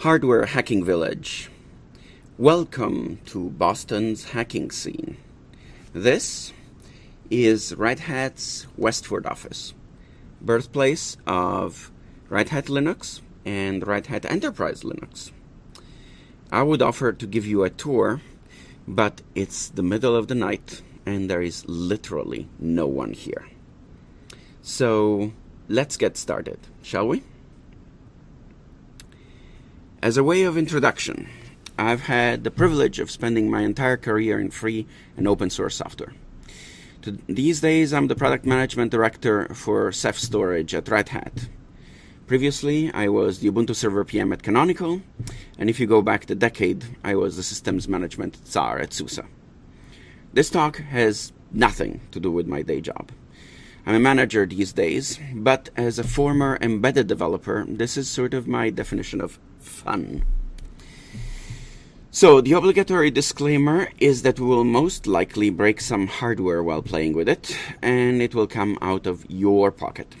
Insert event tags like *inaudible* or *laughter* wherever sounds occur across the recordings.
Hardware Hacking Village. Welcome to Boston's hacking scene. This is Red Hat's Westford office, birthplace of Red Hat Linux and Red Hat Enterprise Linux. I would offer to give you a tour, but it's the middle of the night and there is literally no one here. So let's get started, shall we? As a way of introduction, I've had the privilege of spending my entire career in free and open source software. These days, I'm the product management director for Ceph Storage at Red Hat. Previously, I was the Ubuntu Server PM at Canonical, and if you go back a decade, I was the systems management czar at SUSE. This talk has nothing to do with my day job. I'm a manager these days, but as a former embedded developer, this is sort of my definition of fun. So the obligatory disclaimer is that we will most likely break some hardware while playing with it, and it will come out of your pocket.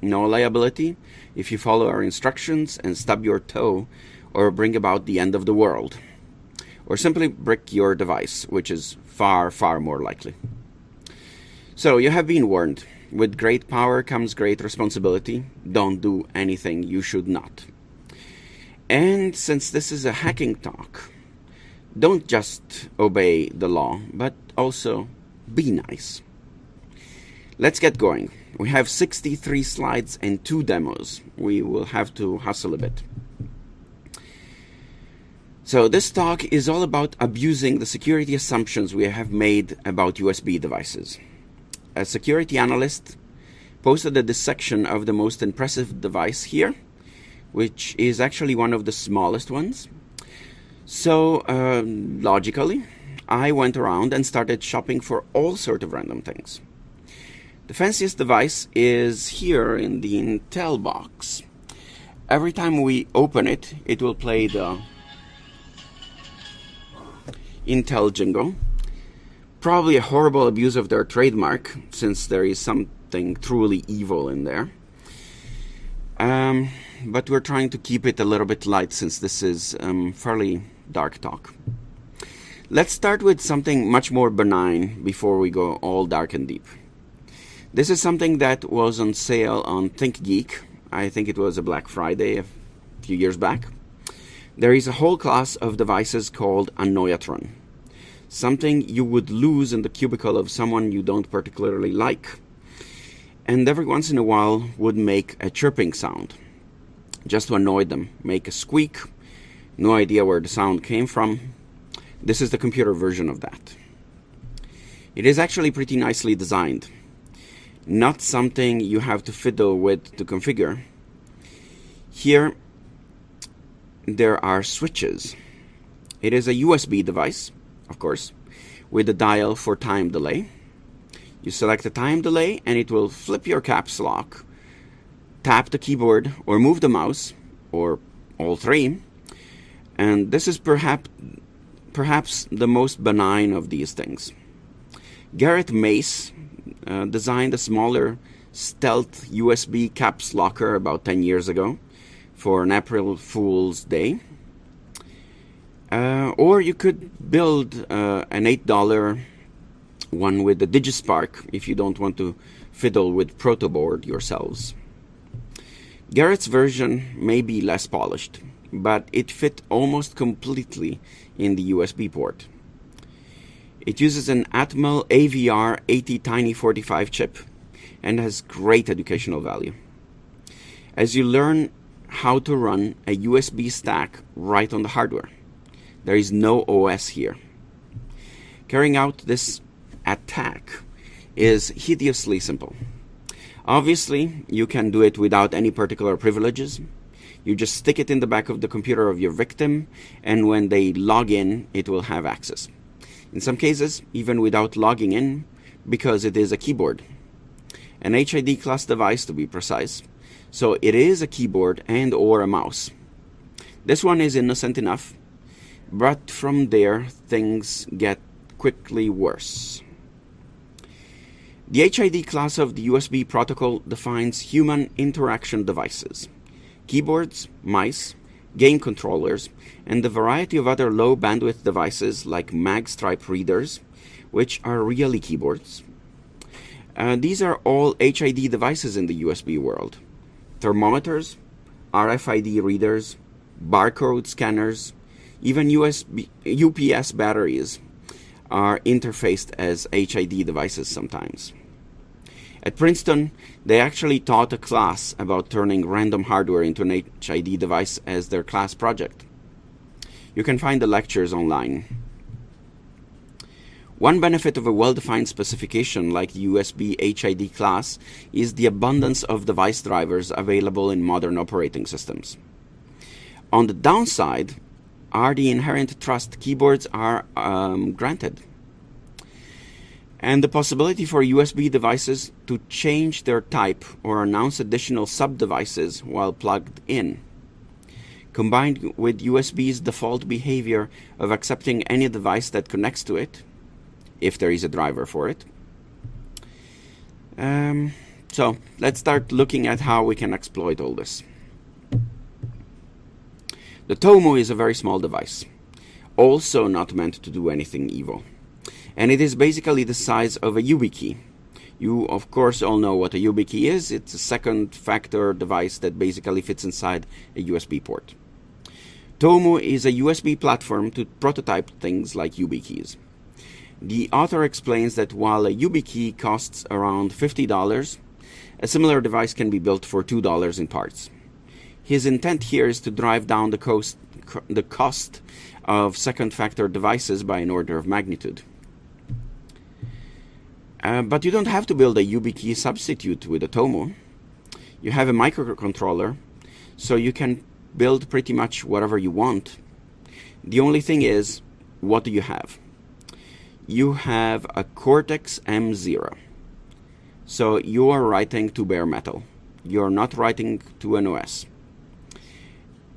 No liability if you follow our instructions and stub your toe or bring about the end of the world. Or simply brick your device, which is far, far more likely. So you have been warned. With great power comes great responsibility. Don't do anything you should not. And since this is a hacking talk, don't just obey the law, but also be nice. Let's get going. We have 63 slides and two demos. We will have to hustle a bit. So this talk is all about abusing the security assumptions we have made about USB devices. A security analyst posted a dissection of the most impressive device here which is actually one of the smallest ones. So, uh, logically, I went around and started shopping for all sort of random things. The fanciest device is here in the Intel box. Every time we open it, it will play the Intel jingle. Probably a horrible abuse of their trademark, since there is something truly evil in there. Um, but we're trying to keep it a little bit light since this is um, fairly dark talk. Let's start with something much more benign before we go all dark and deep. This is something that was on sale on ThinkGeek. I think it was a Black Friday a few years back. There is a whole class of devices called Annoyatron. Something you would lose in the cubicle of someone you don't particularly like. And every once in a while would make a chirping sound just to annoy them. Make a squeak, no idea where the sound came from. This is the computer version of that. It is actually pretty nicely designed. Not something you have to fiddle with to configure. Here, there are switches. It is a USB device, of course, with a dial for time delay. You select the time delay and it will flip your caps lock tap the keyboard or move the mouse or all three and this is perhaps perhaps the most benign of these things. Garrett Mace uh, designed a smaller stealth USB caps locker about 10 years ago for an April Fool's Day. Uh, or you could build uh, an $8 one with the DigiSpark if you don't want to fiddle with protoboard yourselves. Garrett's version may be less polished, but it fit almost completely in the USB port. It uses an Atmel AVR ATtiny45 chip and has great educational value. As you learn how to run a USB stack right on the hardware, there is no OS here. Carrying out this attack is hideously simple. Obviously, you can do it without any particular privileges. You just stick it in the back of the computer of your victim, and when they log in, it will have access. In some cases, even without logging in, because it is a keyboard. An HID class device to be precise. So it is a keyboard and or a mouse. This one is innocent enough, but from there things get quickly worse. The HID class of the USB protocol defines human interaction devices, keyboards, mice, game controllers, and a variety of other low bandwidth devices like magstripe readers, which are really keyboards. Uh, these are all HID devices in the USB world. Thermometers, RFID readers, barcode scanners, even USB, UPS batteries are interfaced as HID devices sometimes. At Princeton, they actually taught a class about turning random hardware into an HID device as their class project. You can find the lectures online. One benefit of a well-defined specification like the USB HID class is the abundance of device drivers available in modern operating systems. On the downside are the inherent trust keyboards are um, granted and the possibility for USB devices to change their type or announce additional sub-devices while plugged in. Combined with USB's default behavior of accepting any device that connects to it, if there is a driver for it. Um, so let's start looking at how we can exploit all this. The Tomu is a very small device, also not meant to do anything evil and it is basically the size of a YubiKey. You, of course, all know what a YubiKey is. It's a second factor device that basically fits inside a USB port. Tomu is a USB platform to prototype things like YubiKeys. The author explains that while a YubiKey costs around $50, a similar device can be built for $2 in parts. His intent here is to drive down the cost, the cost of second factor devices by an order of magnitude. Uh, but you don't have to build a YubiKey substitute with a Tomu. You have a microcontroller, so you can build pretty much whatever you want. The only thing is, what do you have? You have a Cortex M0. So you are writing to bare metal. You're not writing to an OS.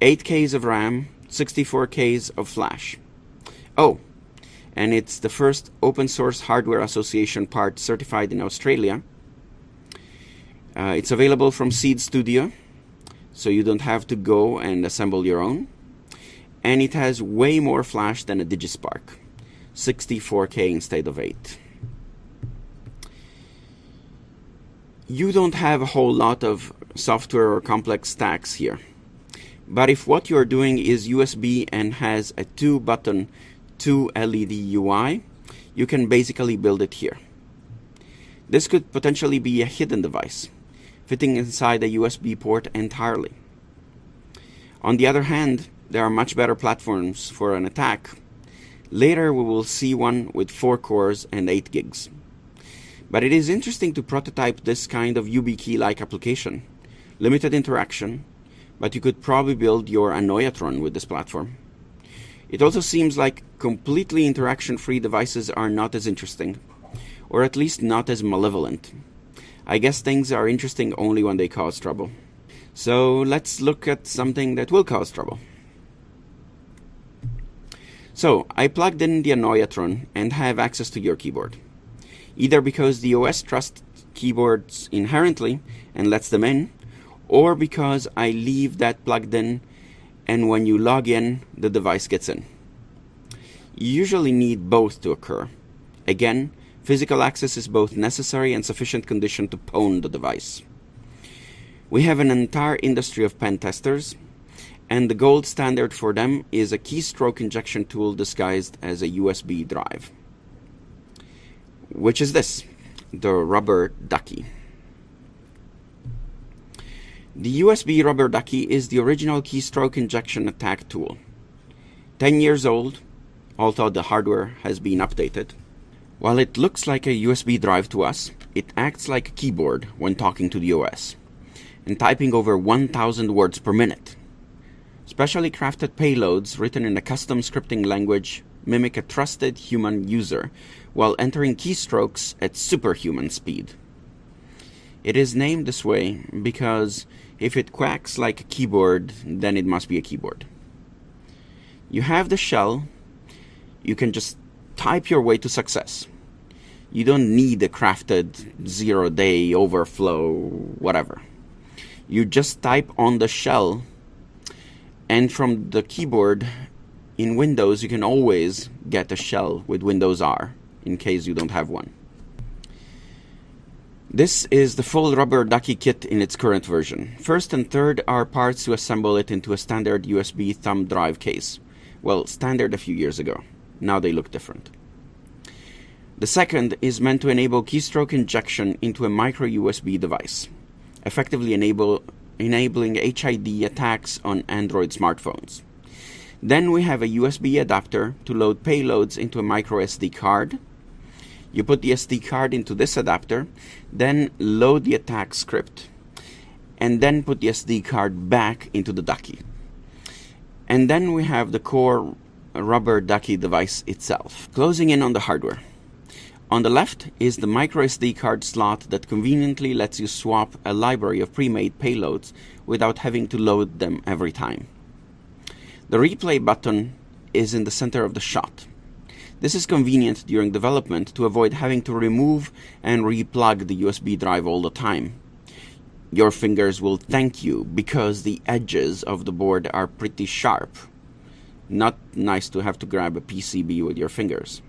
8Ks of RAM, 64Ks of flash. Oh, and it's the first open source hardware association part certified in Australia. Uh, it's available from Seeed Studio, so you don't have to go and assemble your own. And it has way more flash than a DigiSpark, 64K instead of 8. You don't have a whole lot of software or complex stacks here. But if what you're doing is USB and has a two button to LED UI, you can basically build it here. This could potentially be a hidden device, fitting inside a USB port entirely. On the other hand, there are much better platforms for an attack. Later we will see one with 4 cores and 8 gigs. But it is interesting to prototype this kind of YubiKey-like application. Limited interaction, but you could probably build your Annoyatron with this platform. It also seems like completely interaction-free devices are not as interesting, or at least not as malevolent. I guess things are interesting only when they cause trouble. So let's look at something that will cause trouble. So I plugged in the Annoyatron and have access to your keyboard. Either because the OS trusts keyboards inherently and lets them in, or because I leave that plugged in and when you log in, the device gets in. Usually need both to occur. Again, physical access is both necessary and sufficient condition to pwn the device. We have an entire industry of pen testers, and the gold standard for them is a keystroke injection tool disguised as a USB drive. Which is this, the rubber ducky. The USB rubber ducky is the original keystroke injection attack tool. 10 years old, although the hardware has been updated. While it looks like a USB drive to us, it acts like a keyboard when talking to the OS, and typing over 1000 words per minute. Specially crafted payloads written in a custom scripting language mimic a trusted human user while entering keystrokes at superhuman speed. It is named this way because if it quacks like a keyboard, then it must be a keyboard. You have the shell. You can just type your way to success. You don't need a crafted zero day overflow, whatever. You just type on the shell And from the keyboard in Windows, you can always get a shell with Windows R in case you don't have one. This is the full rubber ducky kit in its current version. First and third are parts to assemble it into a standard USB thumb drive case. Well, standard a few years ago. Now they look different. The second is meant to enable keystroke injection into a micro USB device, effectively enable, enabling HID attacks on Android smartphones. Then we have a USB adapter to load payloads into a micro SD card. You put the SD card into this adapter, then load the attack script, and then put the SD card back into the ducky. And then we have the core rubber ducky device itself. Closing in on the hardware. On the left is the microSD card slot that conveniently lets you swap a library of pre-made payloads without having to load them every time. The replay button is in the center of the shot. This is convenient during development to avoid having to remove and replug the USB drive all the time. Your fingers will thank you because the edges of the board are pretty sharp. Not nice to have to grab a PCB with your fingers.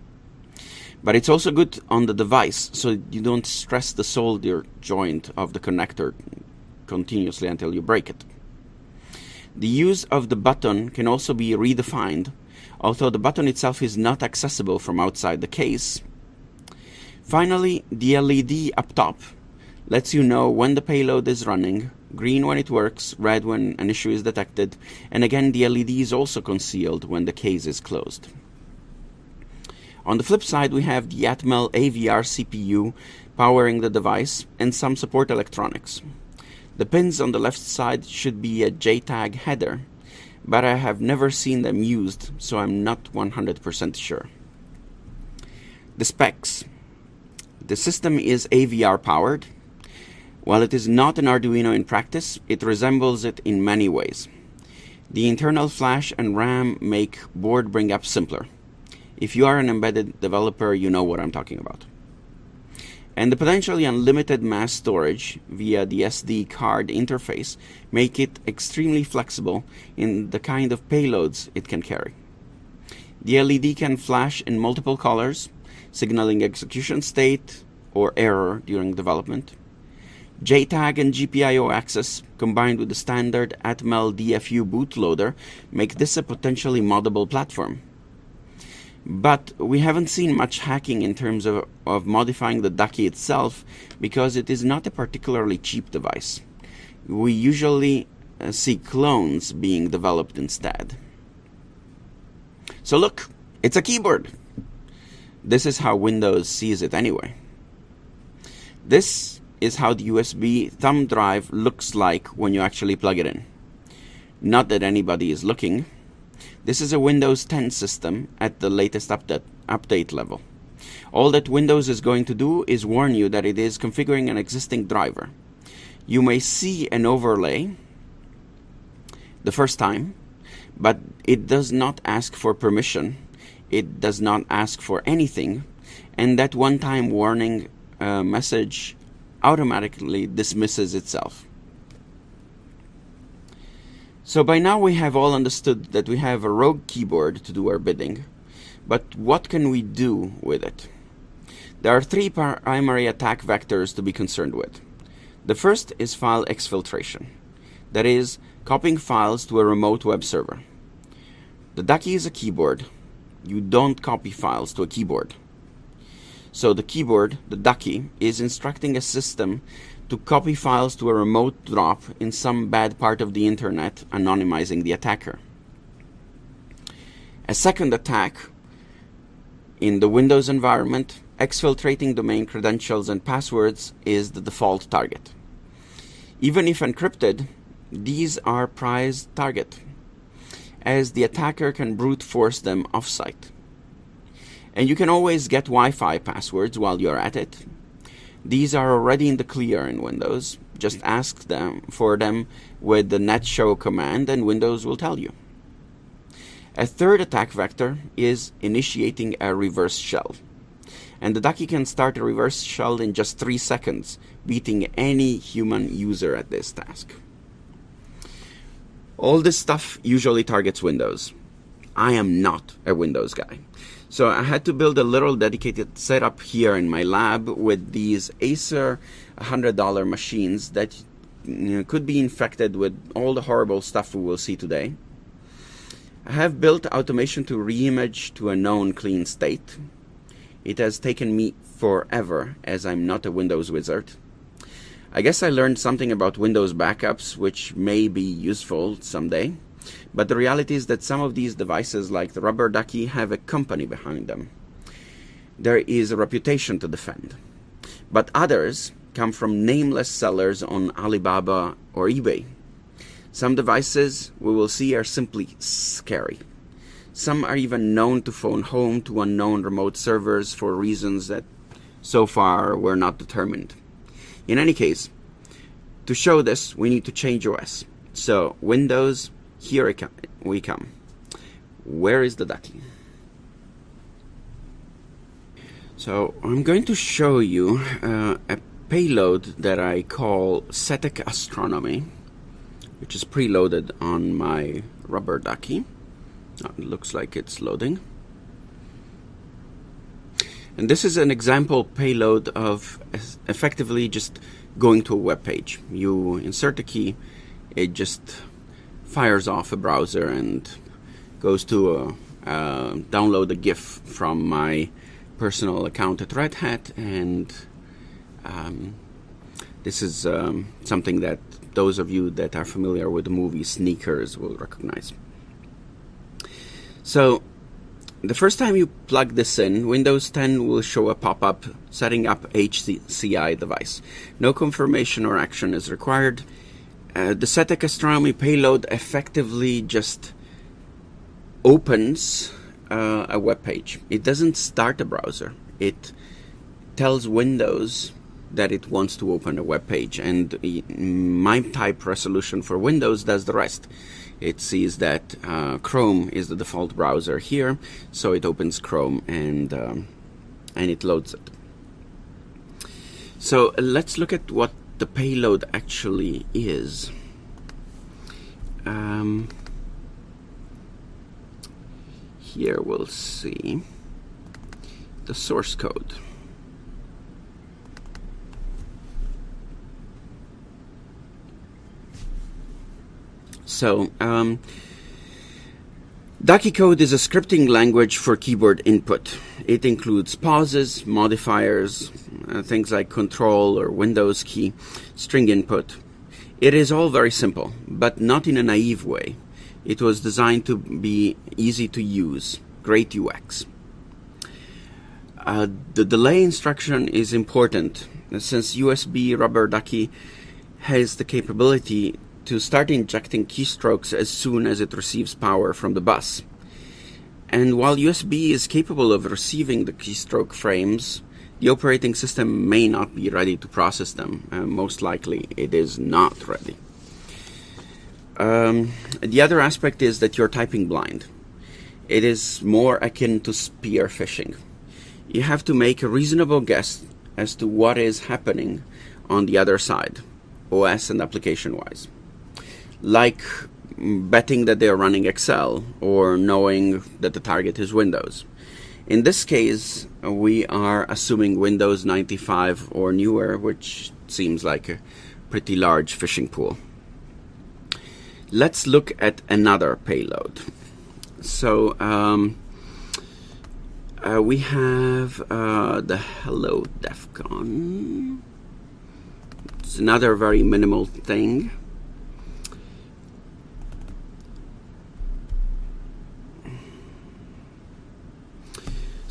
But it's also good on the device so you don't stress the solder joint of the connector continuously until you break it. The use of the button can also be redefined, although the button itself is not accessible from outside the case. Finally, the LED up top lets you know when the payload is running, green when it works, red when an issue is detected, and again the LED is also concealed when the case is closed. On the flip side, we have the Atmel AVR CPU powering the device and some support electronics. The pins on the left side should be a JTAG header, but I have never seen them used, so I'm not 100% sure. The specs. The system is AVR powered. While it is not an Arduino in practice, it resembles it in many ways. The internal flash and RAM make board bring up simpler. If you are an embedded developer, you know what I'm talking about and the potentially unlimited mass storage via the SD card interface make it extremely flexible in the kind of payloads it can carry. The LED can flash in multiple colors, signaling execution state or error during development. JTAG and GPIO access combined with the standard Atmel DFU bootloader make this a potentially moddable platform. But we haven't seen much hacking in terms of, of modifying the Ducky itself because it is not a particularly cheap device. We usually uh, see clones being developed instead. So look, it's a keyboard. This is how Windows sees it anyway. This is how the USB thumb drive looks like when you actually plug it in. Not that anybody is looking, this is a Windows 10 system at the latest update, update level. All that Windows is going to do is warn you that it is configuring an existing driver. You may see an overlay the first time, but it does not ask for permission. It does not ask for anything. And that one-time warning uh, message automatically dismisses itself. So by now we have all understood that we have a rogue keyboard to do our bidding, but what can we do with it? There are three primary attack vectors to be concerned with. The first is file exfiltration, that is, copying files to a remote web server. The Ducky is a keyboard. You don't copy files to a keyboard. So the keyboard, the Ducky, is instructing a system to copy files to a remote drop in some bad part of the internet, anonymizing the attacker. A second attack in the Windows environment, exfiltrating domain credentials and passwords is the default target. Even if encrypted, these are prized target, as the attacker can brute force them offsite. And you can always get Wi-Fi passwords while you're at it, these are already in the clear in Windows. Just mm-hmm. ask them for them with the netshow command and Windows will tell you. A third attack vector is initiating a reverse shell. And the Ducky can start a reverse shell in just 3 seconds, beating any human user at this task. All this stuff usually targets Windows. I am not a Windows guy. So I had to build a little dedicated setup here in my lab with these Acer $100 machines that you know, could be infected with all the horrible stuff we will see today. I have built automation to reimage to a known clean state. It has taken me forever as I'm not a Windows wizard. I guess I learned something about Windows backups which may be useful someday. But the reality is that some of these devices, like the Rubber Ducky, have a company behind them. There is a reputation to defend. But others come from nameless sellers on Alibaba or eBay. Some devices we will see are simply scary. Some are even known to phone home to unknown remote servers for reasons that so far were not determined. In any case, to show this, we need to change OS. So Windows, here we come. Where is the ducky? So I'm going to show you uh, a payload that I call Setec Astronomy, which is preloaded on my rubber ducky. Oh, it looks like it's loading. And this is an example payload of effectively just going to a web page. You insert a key, it just fires off a browser and goes to a, uh, download a GIF from my personal account at Red Hat, and um, this is um, something that those of you that are familiar with the movie Sneakers will recognize. So the first time you plug this in, Windows 10 will show a pop-up setting up HCI device. No confirmation or action is required. Uh, the Setec Astronomy payload effectively just opens uh, a web page. It doesn't start a browser. It tells Windows that it wants to open a web page, and MIME type resolution for Windows does the rest it sees that uh, Chrome is the default browser here, so it opens Chrome and um, and it loads it. So let's look at what the payload actually is. Um, here we'll see the source code. So, um, Ducky code is a scripting language for keyboard input. It includes pauses, modifiers, uh, things like control or Windows key, string input. It is all very simple, but not in a naive way. It was designed to be easy to use, great UX. Uh, the delay instruction is important since USB Rubber Ducky has the capability to start injecting keystrokes as soon as it receives power from the bus. And while USB is capable of receiving the keystroke frames, the operating system may not be ready to process them. Uh, most likely, it is not ready. Um, the other aspect is that you're typing blind. It is more akin to spear phishing. You have to make a reasonable guess as to what is happening on the other side, OS and application wise like betting that they're running Excel or knowing that the target is Windows. In this case, we are assuming Windows 95 or newer, which seems like a pretty large phishing pool. Let's look at another payload. So um, uh, we have uh, the Hello DEF It's another very minimal thing.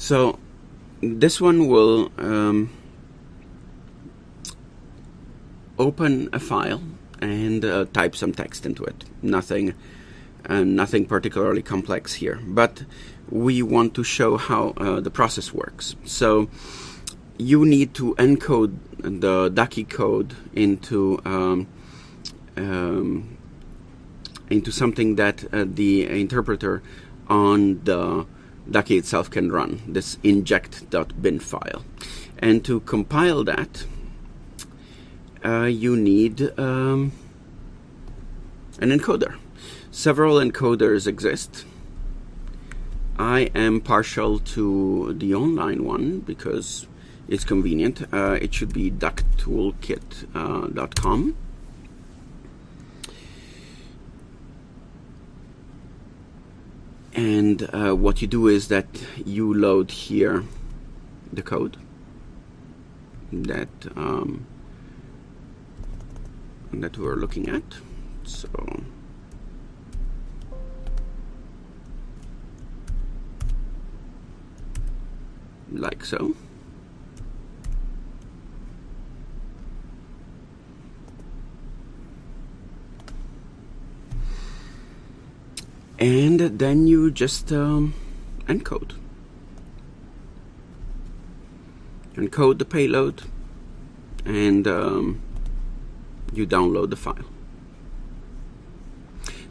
So this one will um, open a file and uh, type some text into it. Nothing, uh, nothing particularly complex here, but we want to show how uh, the process works. So you need to encode the Ducky code into um, um, into something that uh, the interpreter on the Ducky itself can run, this inject.bin file. And to compile that, uh, you need um, an encoder. Several encoders exist. I am partial to the online one because it's convenient. Uh, it should be ducktoolkit.com. and uh, what you do is that you load here the code that um, that we're looking at. So like so and then you just um, encode encode the payload and um, you download the file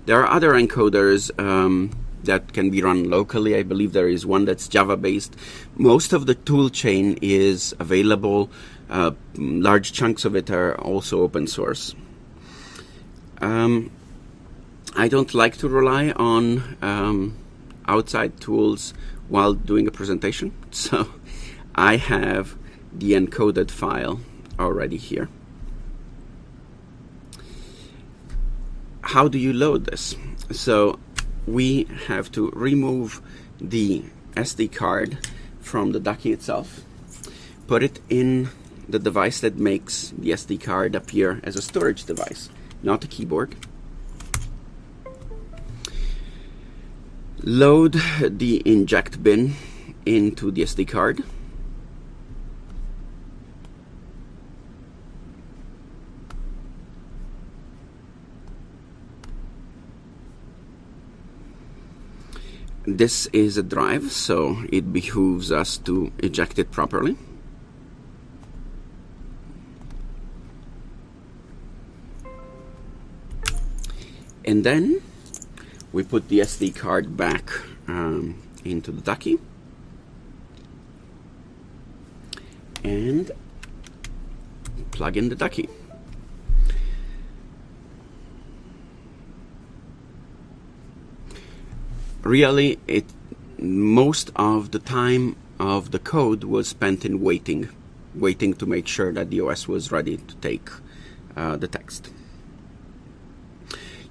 there are other encoders um, that can be run locally. I believe there is one that's Java based. Most of the toolchain is available. Uh, large chunks of it are also open source. Um, I don't like to rely on um, outside tools while doing a presentation, *laughs* so I have the encoded file already here. How do you load this? So we have to remove the SD card from the Ducky itself, put it in the device that makes the SD card appear as a storage device, not a keyboard. Load the inject bin into the SD card. This is a drive so it behooves us to eject it properly. And then we put the SD card back um, into the ducky and plug in the ducky. Really, it most of the time of the code was spent in waiting, waiting to make sure that the OS was ready to take uh, the text.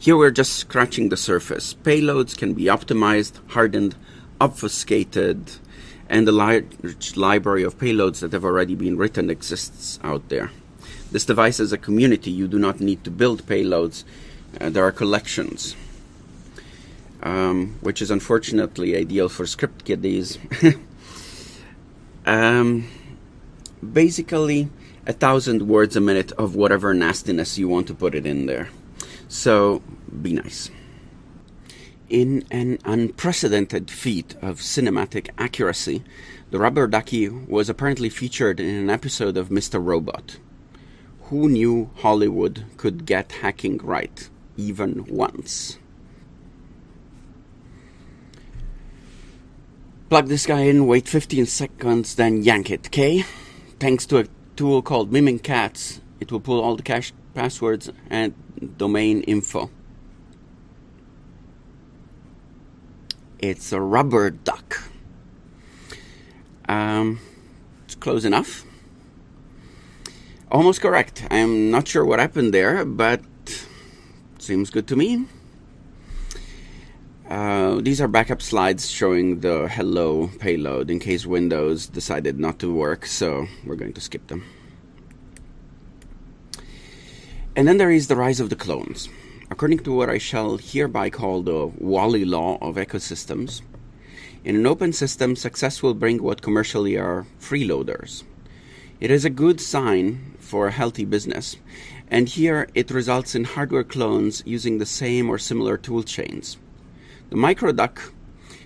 Here we're just scratching the surface. Payloads can be optimized, hardened, obfuscated, and the large library of payloads that have already been written exists out there. This device is a community. You do not need to build payloads. Uh, there are collections, um, which is unfortunately ideal for script kiddies. *laughs* um, basically, a thousand words a minute of whatever nastiness you want to put it in there. So be nice. In an unprecedented feat of cinematic accuracy, the rubber ducky was apparently featured in an episode of Mr. Robot. Who knew Hollywood could get hacking right, even once? Plug this guy in, wait 15 seconds, then yank it, okay? Thanks to a tool called Mimikatz, it will pull all the cache passwords and domain info. It's a rubber duck. Um, it's close enough. Almost correct. I'm not sure what happened there, but seems good to me. Uh, these are backup slides showing the hello payload in case Windows decided not to work, so we're going to skip them. And then there is the rise of the clones. According to what I shall hereby call the Wally law of ecosystems, in an open system, success will bring what commercially are freeloaders. It is a good sign for a healthy business, and here it results in hardware clones using the same or similar tool chains. The MicroDuck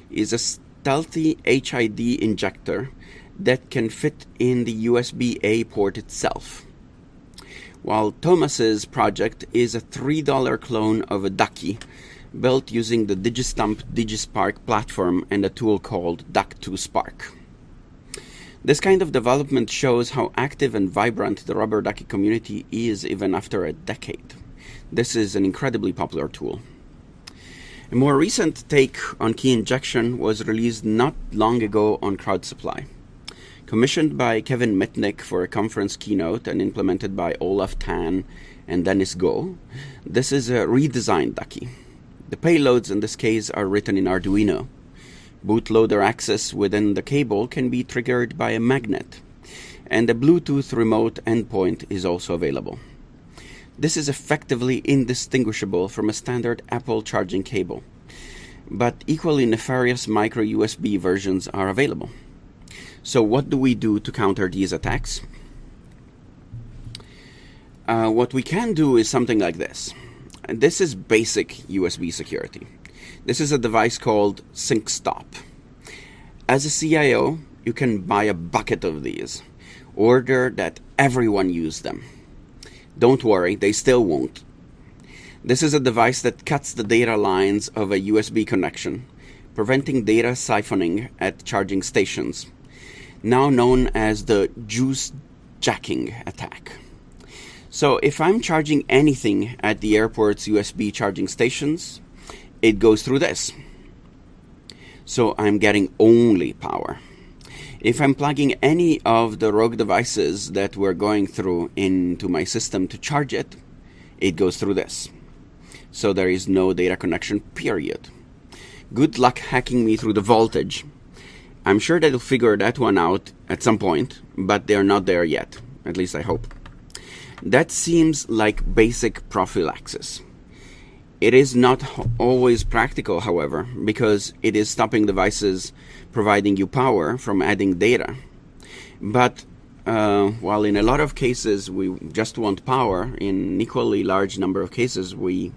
is a stealthy HID injector that can fit in the USB A port itself while Thomas's project is a $3 clone of a Ducky built using the Digistump DigiSpark platform and a tool called Duck2Spark. This kind of development shows how active and vibrant the Rubber Ducky community is even after a decade. This is an incredibly popular tool. A more recent take on key injection was released not long ago on CrowdSupply. Commissioned by Kevin Mitnick for a conference keynote and implemented by Olaf Tan and Dennis Goh, this is a redesigned Ducky. The payloads in this case are written in Arduino. Bootloader access within the cable can be triggered by a magnet, and a Bluetooth remote endpoint is also available. This is effectively indistinguishable from a standard Apple charging cable, but equally nefarious micro USB versions are available. So, what do we do to counter these attacks? Uh, what we can do is something like this. And this is basic USB security. This is a device called SyncStop. As a CIO, you can buy a bucket of these. Order that everyone use them. Don't worry, they still won't. This is a device that cuts the data lines of a USB connection, preventing data siphoning at charging stations, now known as the juice jacking attack. So if I'm charging anything at the airport's USB charging stations, it goes through this. So I'm getting only power. If I'm plugging any of the rogue devices that we're going through into my system to charge it, it goes through this. So there is no data connection, period. Good luck hacking me through the voltage. I'm sure they'll figure that one out at some point, but they're not there yet. At least I hope. That seems like basic prophylaxis. It is not always practical, however, because it is stopping devices providing you power from adding data. But uh, while in a lot of cases we just want power, in an equally large number of cases we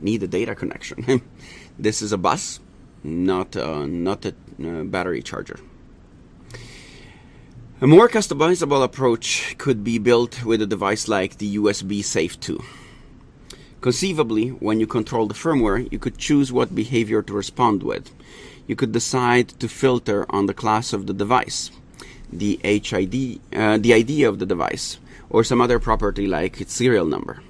need a data connection. *laughs* this is a bus, not uh, not a uh, battery charger. A more customizable approach could be built with a device like the USB Safe 2. Conceivably, when you control the firmware, you could choose what behavior to respond with. You could decide to filter on the class of the device, the HID, uh, the ID of the device, or some other property like its serial number.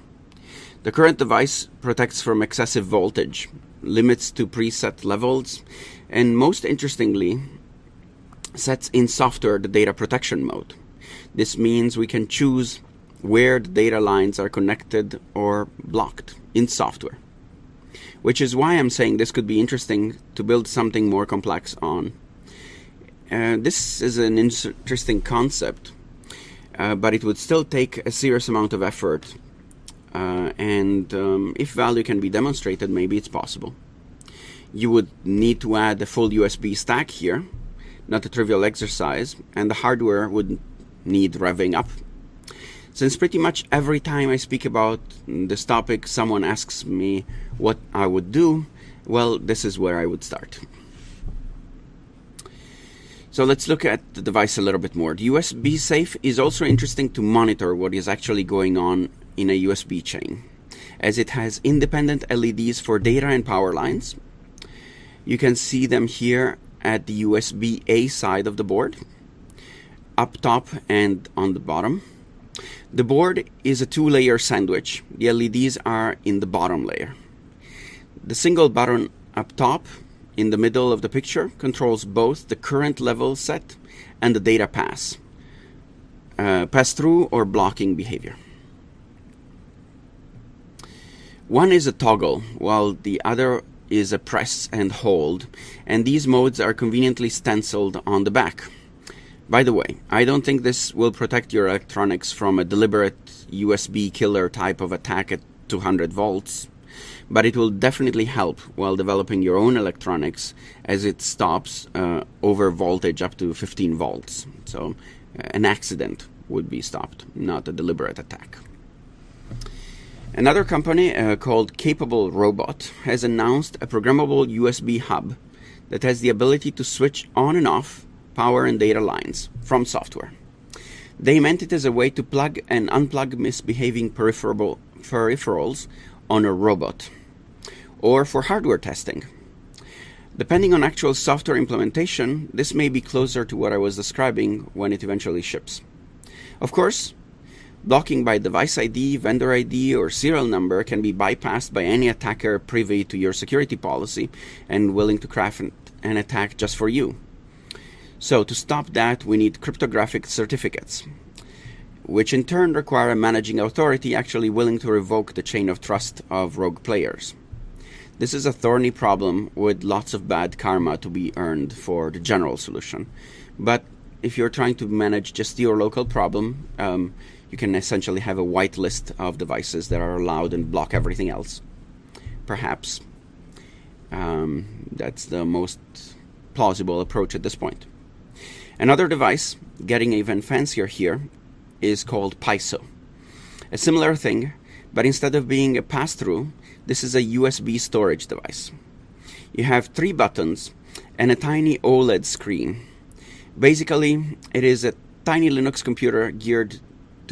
The current device protects from excessive voltage, limits to preset levels, and most interestingly, sets in software the data protection mode. This means we can choose where the data lines are connected or blocked in software. Which is why I'm saying this could be interesting to build something more complex on. Uh, this is an interesting concept, uh, but it would still take a serious amount of effort. Uh, and um, if value can be demonstrated, maybe it's possible. You would need to add a full USB stack here, not a trivial exercise, and the hardware would need revving up. Since pretty much every time I speak about this topic, someone asks me what I would do, well, this is where I would start. So let's look at the device a little bit more. The USB safe is also interesting to monitor what is actually going on in a USB chain, as it has independent LEDs for data and power lines. You can see them here at the USB A side of the board, up top and on the bottom. The board is a two layer sandwich. The LEDs are in the bottom layer. The single button up top in the middle of the picture controls both the current level set and the data pass, uh, pass through or blocking behavior. One is a toggle, while the other is a press and hold, and these modes are conveniently stenciled on the back. By the way, I don't think this will protect your electronics from a deliberate USB killer type of attack at 200 volts, but it will definitely help while developing your own electronics as it stops uh, over voltage up to 15 volts. So, uh, an accident would be stopped, not a deliberate attack. Another company uh, called Capable Robot has announced a programmable USB hub that has the ability to switch on and off power and data lines from software. They meant it as a way to plug and unplug misbehaving peripheral, peripherals on a robot or for hardware testing. Depending on actual software implementation, this may be closer to what I was describing when it eventually ships. Of course, Blocking by device ID, vendor ID, or serial number can be bypassed by any attacker privy to your security policy and willing to craft an attack just for you. So to stop that, we need cryptographic certificates, which in turn require a managing authority actually willing to revoke the chain of trust of rogue players. This is a thorny problem with lots of bad karma to be earned for the general solution. But if you're trying to manage just your local problem, um, you can essentially have a whitelist of devices that are allowed and block everything else. Perhaps um, that's the most plausible approach at this point. Another device, getting even fancier here, is called PISO. A similar thing, but instead of being a pass-through, this is a USB storage device. You have three buttons and a tiny OLED screen. Basically, it is a tiny Linux computer geared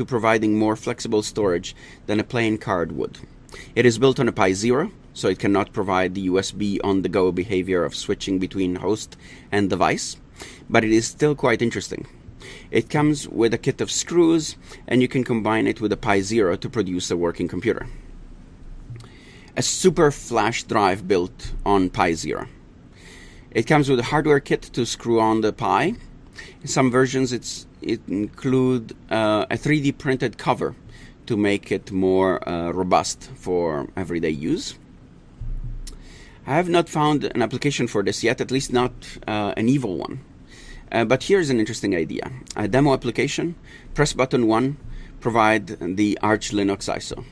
to providing more flexible storage than a plain card would. It is built on a Pi Zero, so it cannot provide the USB on-the-go behavior of switching between host and device, but it is still quite interesting. It comes with a kit of screws, and you can combine it with a Pi Zero to produce a working computer. A super flash drive built on Pi Zero. It comes with a hardware kit to screw on the Pi. In some versions, it's it include uh, a 3D printed cover to make it more uh, robust for everyday use. I have not found an application for this yet, at least not uh, an evil one. Uh, but here's an interesting idea. A demo application, press button 1, provide the Arch Linux ISO.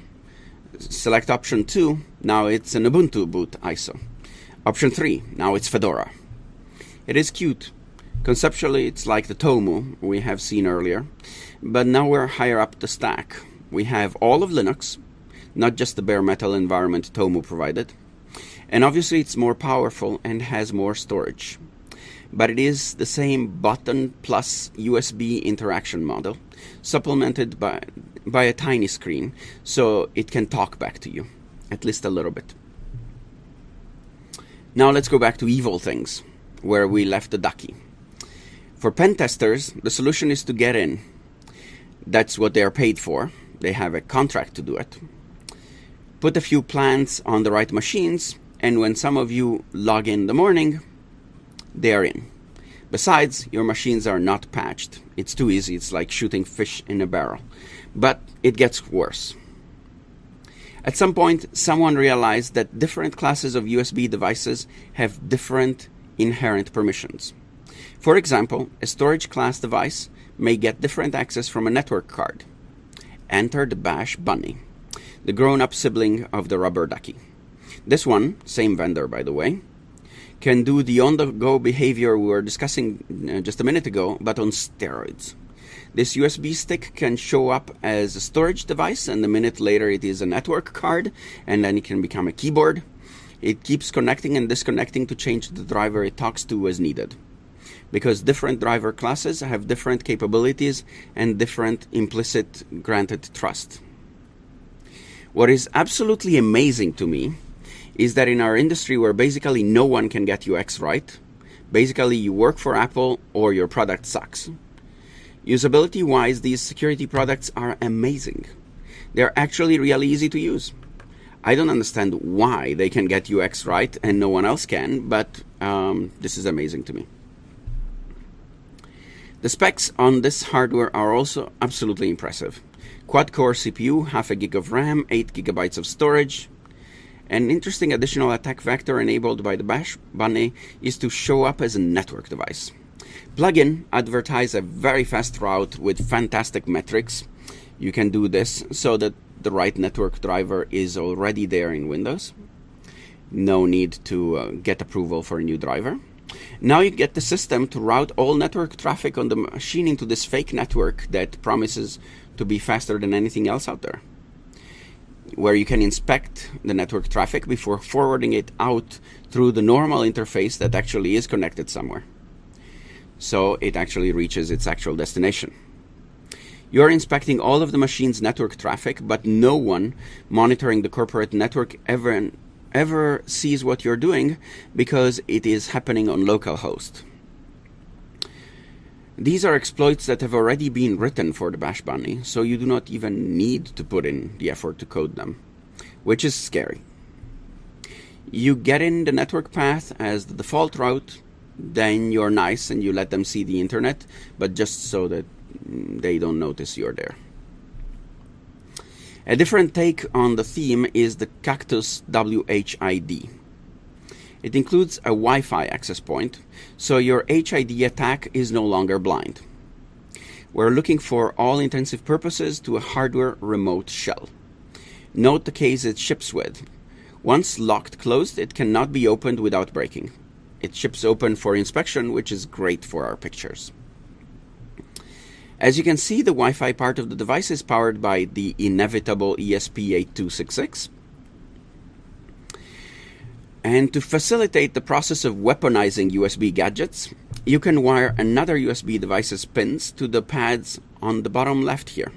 Select option 2, now it's an Ubuntu boot ISO. Option 3, now it's Fedora. It is cute, Conceptually, it's like the Tomu we have seen earlier, but now we're higher up the stack. We have all of Linux, not just the bare metal environment Tomu provided. And obviously it's more powerful and has more storage. But it is the same button plus USB interaction model, supplemented by, by a tiny screen, so it can talk back to you, at least a little bit. Now let's go back to evil things, where we left the ducky. For pen testers, the solution is to get in. That's what they are paid for. They have a contract to do it. Put a few plants on the right machines, and when some of you log in the morning, they are in. Besides, your machines are not patched. It's too easy. It's like shooting fish in a barrel. But it gets worse. At some point, someone realized that different classes of USB devices have different inherent permissions. For example, a storage class device may get different access from a network card. Enter the Bash Bunny, the grown-up sibling of the rubber ducky. This one, same vendor by the way, can do the on-the-go behavior we were discussing uh, just a minute ago, but on steroids. This USB stick can show up as a storage device, and a minute later it is a network card, and then it can become a keyboard. It keeps connecting and disconnecting to change the driver it talks to as needed because different driver classes have different capabilities and different implicit granted trust. What is absolutely amazing to me is that in our industry where basically no one can get UX right, basically you work for Apple or your product sucks. Usability wise, these security products are amazing. They're actually really easy to use. I don't understand why they can get UX right and no one else can, but um, this is amazing to me. The specs on this hardware are also absolutely impressive. Quad-core CPU, half a gig of RAM, 8 gigabytes of storage. An interesting additional attack vector enabled by the Bash Bunny is to show up as a network device. Plugin advertise a very fast route with fantastic metrics. You can do this so that the right network driver is already there in Windows. No need to uh, get approval for a new driver. Now you get the system to route all network traffic on the machine into this fake network that promises to be faster than anything else out there. Where you can inspect the network traffic before forwarding it out through the normal interface that actually is connected somewhere. So it actually reaches its actual destination. You're inspecting all of the machine's network traffic, but no one monitoring the corporate network ever ever sees what you're doing because it is happening on localhost. These are exploits that have already been written for the Bash Bunny, so you do not even need to put in the effort to code them, which is scary. You get in the network path as the default route, then you're nice and you let them see the internet, but just so that they don't notice you're there. A different take on the theme is the Cactus WHID. It includes a Wi-Fi access point, so your HID attack is no longer blind. We're looking for all intensive purposes to a hardware remote shell. Note the case it ships with. Once locked closed, it cannot be opened without breaking. It ships open for inspection, which is great for our pictures. As you can see, the Wi-Fi part of the device is powered by the inevitable ESP8266. And to facilitate the process of weaponizing USB gadgets, you can wire another USB device's pins to the pads on the bottom left here.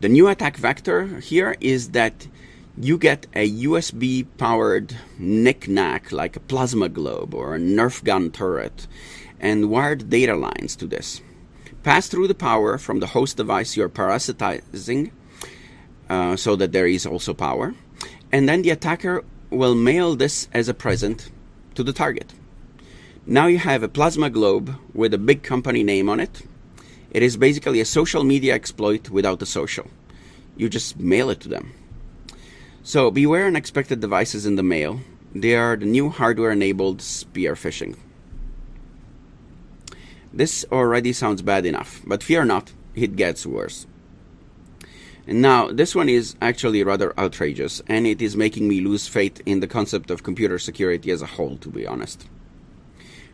The new attack vector here is that you get a USB powered knickknack like a plasma globe or a Nerf gun turret and wired data lines to this. Pass through the power from the host device you're parasitizing uh, so that there is also power. And then the attacker will mail this as a present to the target. Now you have a plasma globe with a big company name on it. It is basically a social media exploit without the social. You just mail it to them. So beware unexpected devices in the mail. They are the new hardware enabled spear phishing. This already sounds bad enough, but fear not, it gets worse. And now, this one is actually rather outrageous, and it is making me lose faith in the concept of computer security as a whole, to be honest.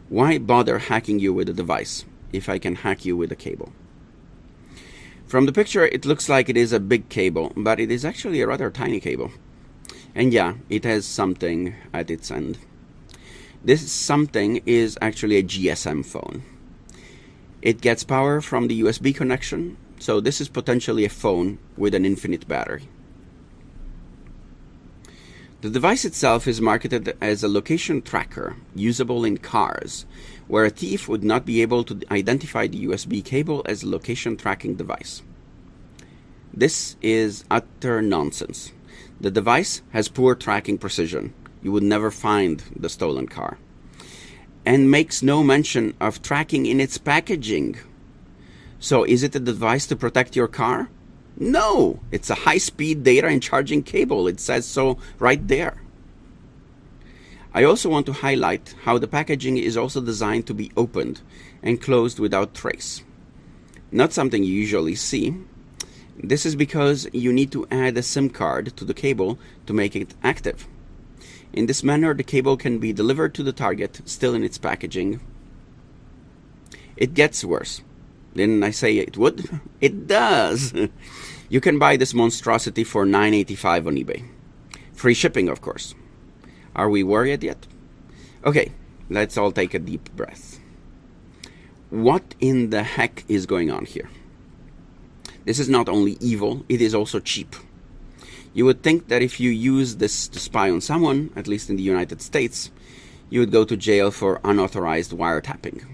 Why bother hacking you with a device if I can hack you with a cable? From the picture, it looks like it is a big cable, but it is actually a rather tiny cable. And yeah, it has something at its end. This something is actually a GSM phone. It gets power from the USB connection, so this is potentially a phone with an infinite battery. The device itself is marketed as a location tracker usable in cars, where a thief would not be able to identify the USB cable as a location tracking device. This is utter nonsense. The device has poor tracking precision. You would never find the stolen car and makes no mention of tracking in its packaging. So is it a device to protect your car? No, it's a high-speed data and charging cable. It says so right there. I also want to highlight how the packaging is also designed to be opened and closed without trace. Not something you usually see. This is because you need to add a SIM card to the cable to make it active. In this manner, the cable can be delivered to the target still in its packaging. It gets worse. Didn't I say it would? *laughs* It does! *laughs* you can buy this monstrosity for $9.85 on eBay. Free shipping, of course. Are we worried yet? Okay, let's all take a deep breath. What in the heck is going on here? This is not only evil, it is also cheap. You would think that if you use this to spy on someone, at least in the United States, you would go to jail for unauthorized wiretapping.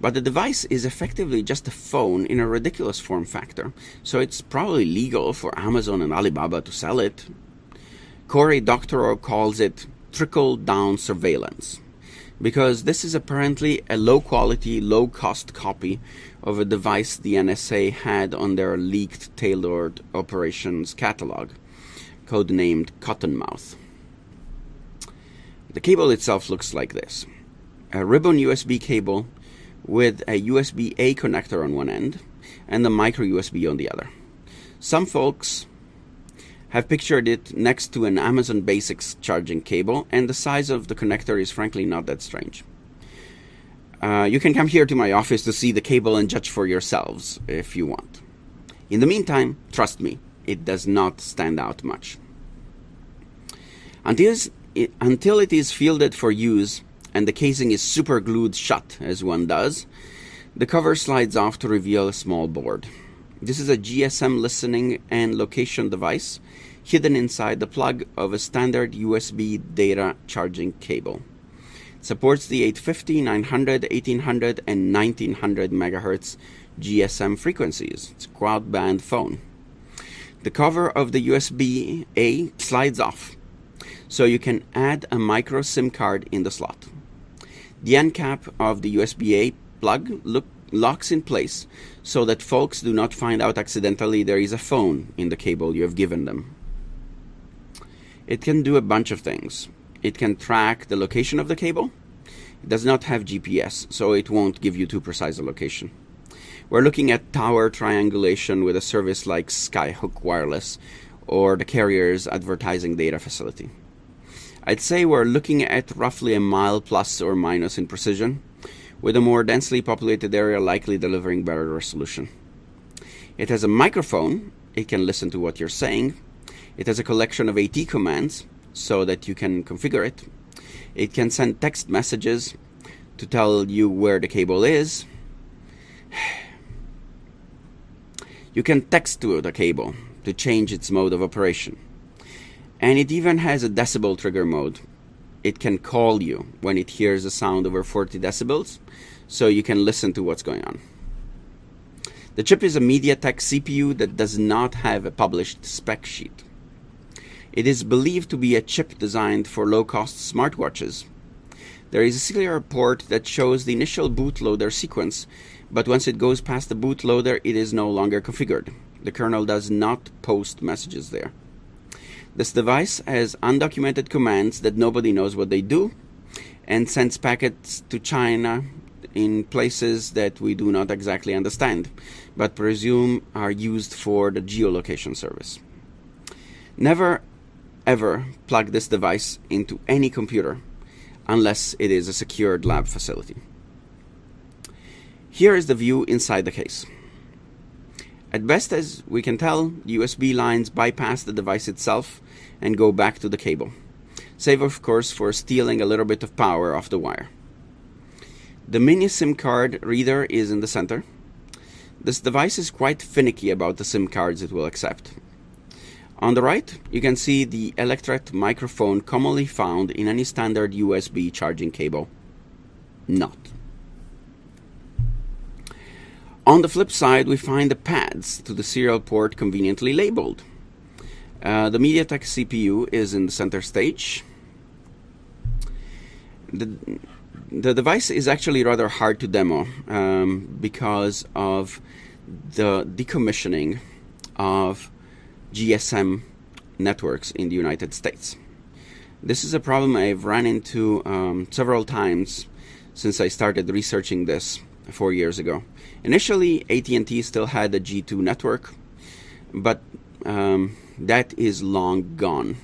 But the device is effectively just a phone in a ridiculous form factor, so it's probably legal for Amazon and Alibaba to sell it. Cory Doctorow calls it trickle down surveillance because this is apparently a low quality, low cost copy of a device the NSA had on their leaked tailored operations catalog codenamed Cottonmouth. The cable itself looks like this. A ribbon USB cable with a USB-A connector on one end and a micro USB on the other. Some folks have pictured it next to an Amazon Basics charging cable, and the size of the connector is frankly not that strange. Uh, you can come here to my office to see the cable and judge for yourselves if you want. In the meantime, trust me, it does not stand out much. Until, it, until it is fielded for use and the casing is super glued shut, as one does, the cover slides off to reveal a small board. This is a GSM listening and location device hidden inside the plug of a standard USB data charging cable. supports the 850, 900, 1800, and 1900 megahertz GSM frequencies. It's a quad band phone. The cover of the USB A slides off, so you can add a micro SIM card in the slot. The end cap of the USB A plug look, locks in place so that folks do not find out accidentally there is a phone in the cable you have given them. It can do a bunch of things. It can track the location of the cable. It does not have GPS, so it won't give you too precise a location. We're looking at tower triangulation with a service like Skyhook Wireless or the carrier's advertising data facility. I'd say we're looking at roughly a mile plus or minus in precision, with a more densely populated area likely delivering better resolution. It has a microphone, it can listen to what you're saying. It has a collection of AT commands so that you can configure it. It can send text messages to tell you where the cable is. *sighs* You can text to the cable to change its mode of operation. And it even has a decibel trigger mode. It can call you when it hears a sound over 40 decibels, so you can listen to what's going on. The chip is a MediaTek CPU that does not have a published spec sheet. It is believed to be a chip designed for low-cost smartwatches. There is a serial port that shows the initial bootloader sequence but once it goes past the bootloader, it is no longer configured. The kernel does not post messages there. This device has undocumented commands that nobody knows what they do and sends packets to China in places that we do not exactly understand, but presume are used for the geolocation service. Never ever plug this device into any computer unless it is a secured lab facility. Here is the view inside the case. At best as we can tell, USB lines bypass the device itself and go back to the cable, save of course for stealing a little bit of power off the wire. The mini SIM card reader is in the center. This device is quite finicky about the SIM cards it will accept. On the right, you can see the Electret microphone commonly found in any standard USB charging cable. Not. On the flip side, we find the pads to the serial port conveniently labeled. Uh, the MediaTek CPU is in the center stage. The, the device is actually rather hard to demo um, because of the decommissioning of GSM networks in the United States. This is a problem I've run into um, several times since I started researching this four years ago. Initially, AT&T still had a G2 network, but um, that is long gone.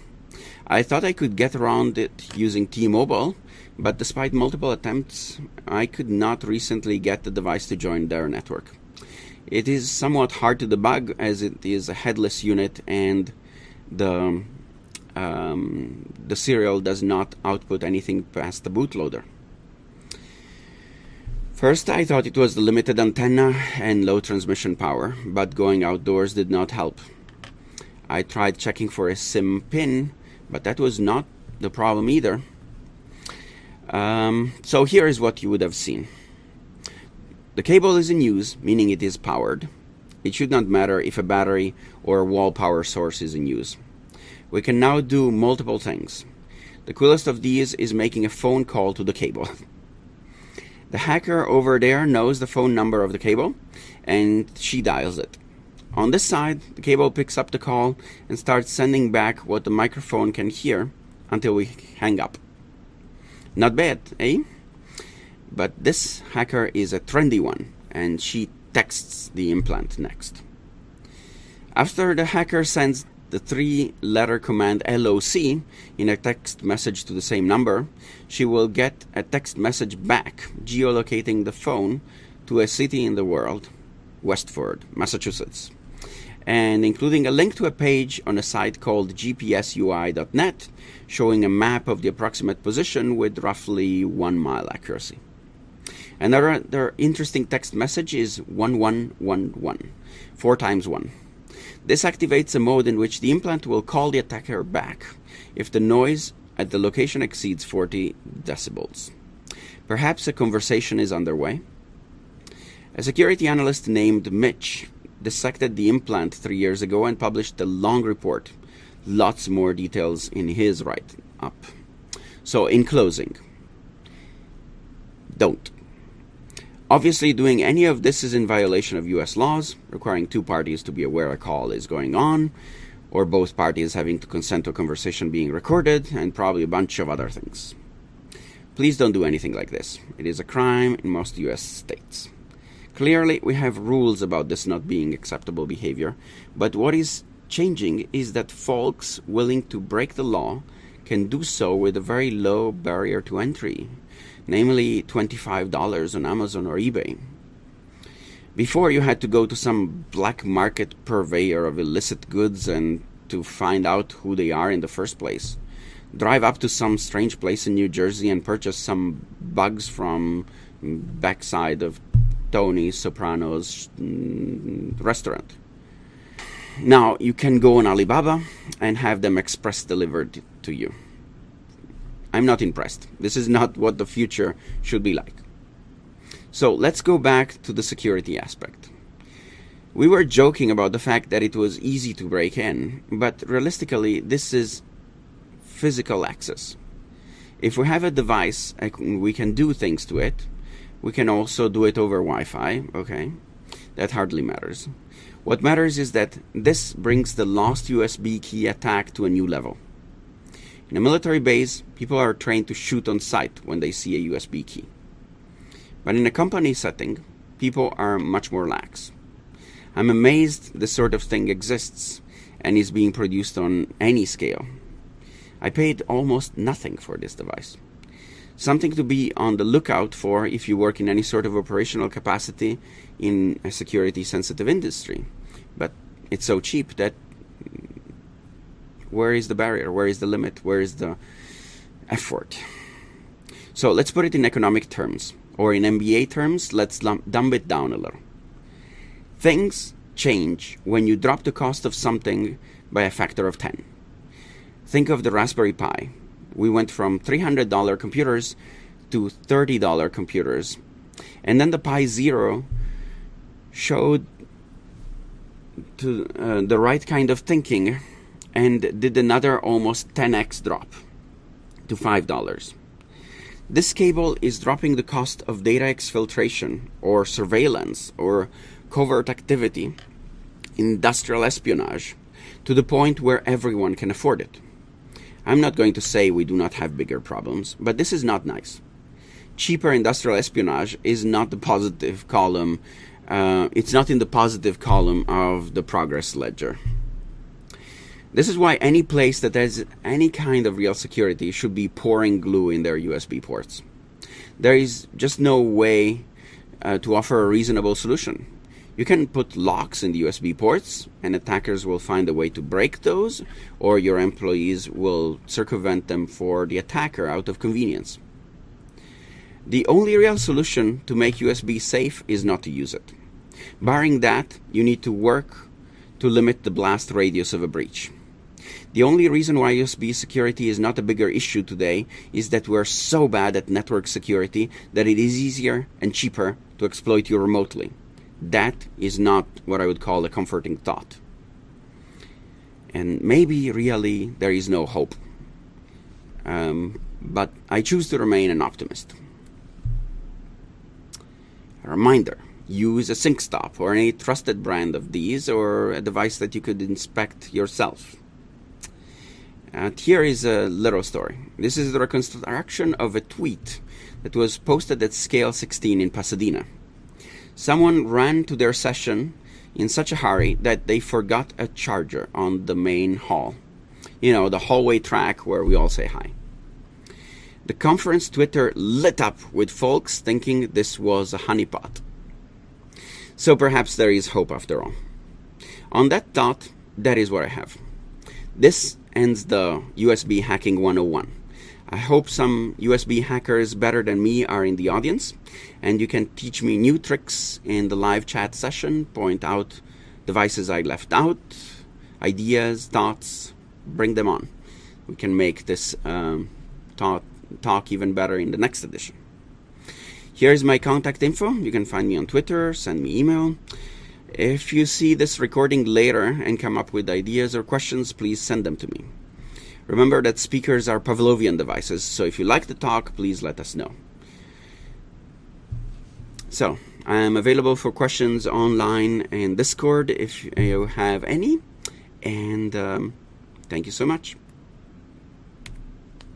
I thought I could get around it using T-Mobile, but despite multiple attempts, I could not recently get the device to join their network. It is somewhat hard to debug as it is a headless unit and the um, the serial does not output anything past the bootloader. First, I thought it was the limited antenna and low transmission power, but going outdoors did not help. I tried checking for a SIM pin, but that was not the problem either. Um, so here is what you would have seen. The cable is in use, meaning it is powered. It should not matter if a battery or a wall power source is in use. We can now do multiple things. The coolest of these is making a phone call to the cable. *laughs* The hacker over there knows the phone number of the cable and she dials it. On this side, the cable picks up the call and starts sending back what the microphone can hear until we hang up. Not bad, eh? But this hacker is a trendy one and she texts the implant next. After the hacker sends the three letter command LOC in a text message to the same number, she will get a text message back geolocating the phone to a city in the world, Westford, Massachusetts, and including a link to a page on a site called gpsui.net showing a map of the approximate position with roughly one mile accuracy. Another interesting text message is 1111, four times one. This activates a mode in which the implant will call the attacker back if the noise at the location exceeds 40 decibels. Perhaps a conversation is underway. A security analyst named Mitch dissected the implant three years ago and published a long report. Lots more details in his write up. So, in closing, don't. Obviously, doing any of this is in violation of US laws, requiring two parties to be aware a call is going on, or both parties having to consent to a conversation being recorded, and probably a bunch of other things. Please don't do anything like this. It is a crime in most US states. Clearly, we have rules about this not being acceptable behavior, but what is changing is that folks willing to break the law can do so with a very low barrier to entry, namely $25 on Amazon or eBay. Before, you had to go to some black market purveyor of illicit goods and to find out who they are in the first place. Drive up to some strange place in New Jersey and purchase some bugs from backside of Tony Soprano's mm, restaurant. Now you can go on Alibaba and have them express delivered to you. I'm not impressed. This is not what the future should be like. So let's go back to the security aspect. We were joking about the fact that it was easy to break in, but realistically, this is physical access. If we have a device, we can do things to it. We can also do it over Wi Fi, okay? That hardly matters. What matters is that this brings the lost USB key attack to a new level. In a military base, people are trained to shoot on sight when they see a USB key. But in a company setting, people are much more lax. I'm amazed this sort of thing exists and is being produced on any scale. I paid almost nothing for this device. Something to be on the lookout for if you work in any sort of operational capacity in a security sensitive industry. But it's so cheap that where is the barrier? Where is the limit? Where is the effort? So let's put it in economic terms, or in MBA terms, let's dumb it down a little. Things change when you drop the cost of something by a factor of 10. Think of the Raspberry Pi. We went from $300 computers to $30 computers. And then the Pi Zero showed to uh, the right kind of thinking and did another almost 10x drop to $5. This cable is dropping the cost of data exfiltration or surveillance or covert activity, industrial espionage, to the point where everyone can afford it. I'm not going to say we do not have bigger problems, but this is not nice. Cheaper industrial espionage is not the positive column, uh, it's not in the positive column of the progress ledger. This is why any place that has any kind of real security should be pouring glue in their USB ports. There is just no way uh, to offer a reasonable solution. You can put locks in the USB ports, and attackers will find a way to break those, or your employees will circumvent them for the attacker out of convenience. The only real solution to make USB safe is not to use it. Barring that, you need to work to limit the blast radius of a breach. The only reason why USB security is not a bigger issue today is that we're so bad at network security that it is easier and cheaper to exploit you remotely. That is not what I would call a comforting thought. And maybe really there is no hope. Um, but I choose to remain an optimist. A reminder use a SyncStop or any trusted brand of these or a device that you could inspect yourself. And here is a little story. This is the reconstruction of a tweet that was posted at Scale 16 in Pasadena. Someone ran to their session in such a hurry that they forgot a charger on the main hall. You know, the hallway track where we all say hi. The conference Twitter lit up with folks thinking this was a honeypot. So perhaps there is hope after all. On that thought, that is what I have. This ends the USB hacking 101. I hope some USB hackers better than me are in the audience and you can teach me new tricks in the live chat session, point out devices I left out, ideas, thoughts, bring them on. We can make this um, talk, talk even better in the next edition. Here's my contact info. You can find me on Twitter, send me email. If you see this recording later and come up with ideas or questions, please send them to me. Remember that speakers are Pavlovian devices, so if you like the talk, please let us know. So, I'm available for questions online and Discord if you have any. And um, thank you so much.